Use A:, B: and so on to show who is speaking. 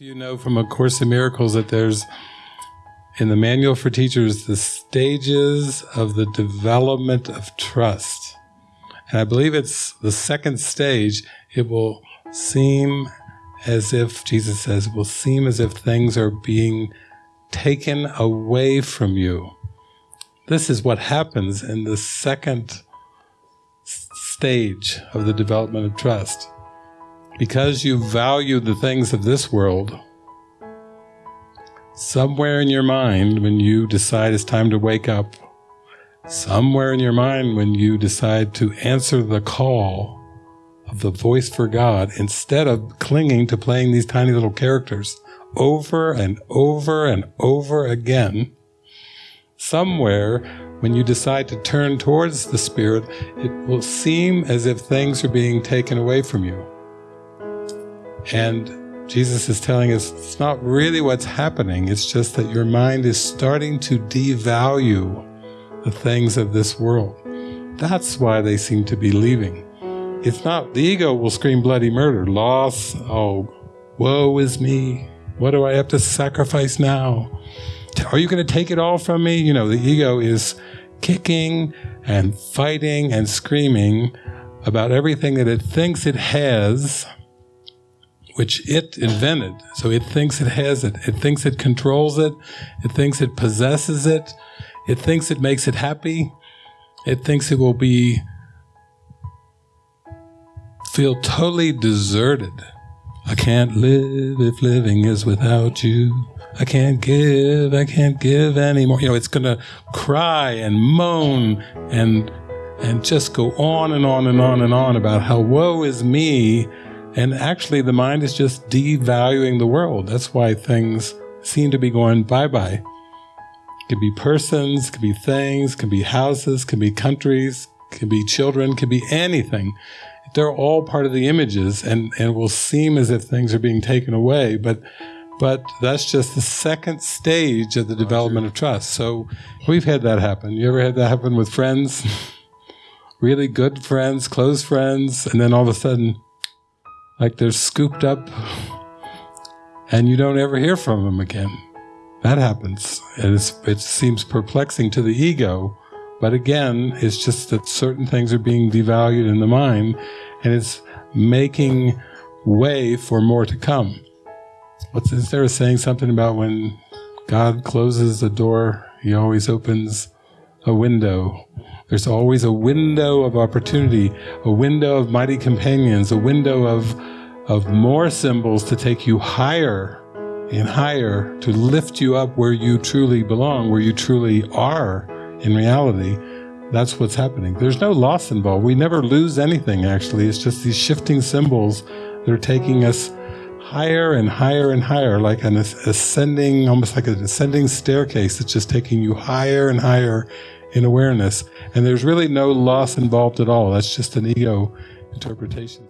A: You know from A Course in Miracles that there's, in the Manual for Teachers, the stages of the development of trust. And I believe it's the second stage. It will seem as if, Jesus says, it will seem as if things are being taken away from you. This is what happens in the second stage of the development of trust because you value the things of this world, somewhere in your mind when you decide it's time to wake up, somewhere in your mind when you decide to answer the call of the voice for God, instead of clinging to playing these tiny little characters over and over and over again, somewhere when you decide to turn towards the Spirit, it will seem as if things are being taken away from you. And Jesus is telling us it's not really what's happening, it's just that your mind is starting to devalue the things of this world. That's why they seem to be leaving. It's not, the ego will scream bloody murder, loss, oh, woe is me, what do I have to sacrifice now? Are you going to take it all from me? You know, the ego is kicking and fighting and screaming about everything that it thinks it has which it invented. So it thinks it has it. It thinks it controls it. It thinks it possesses it. It thinks it makes it happy. It thinks it will be feel totally deserted. I can't live if living is without you. I can't give, I can't give anymore. You know, it's to cry and moan and and just go on and on and on and on about how woe is me and actually, the mind is just devaluing the world. That's why things seem to be going bye-bye. Could be persons, could be things, could be houses, could be countries, could be children, could be anything. They're all part of the images and, and it will seem as if things are being taken away, but but that's just the second stage of the development of trust. So we've had that happen. You ever had that happen with friends? really good friends, close friends, and then all of a sudden like they're scooped up and you don't ever hear from them again. That happens. And it seems perplexing to the ego, but again, it's just that certain things are being devalued in the mind and it's making way for more to come. What's is there saying something about when God closes the door, he always opens a window there's always a window of opportunity, a window of mighty companions, a window of, of more symbols to take you higher and higher, to lift you up where you truly belong, where you truly are in reality. That's what's happening. There's no loss involved. We never lose anything, actually. It's just these shifting symbols that are taking us higher and higher and higher, like an ascending, almost like an ascending staircase that's just taking you higher and higher in awareness. And there's really no loss involved at all. That's just an ego interpretation.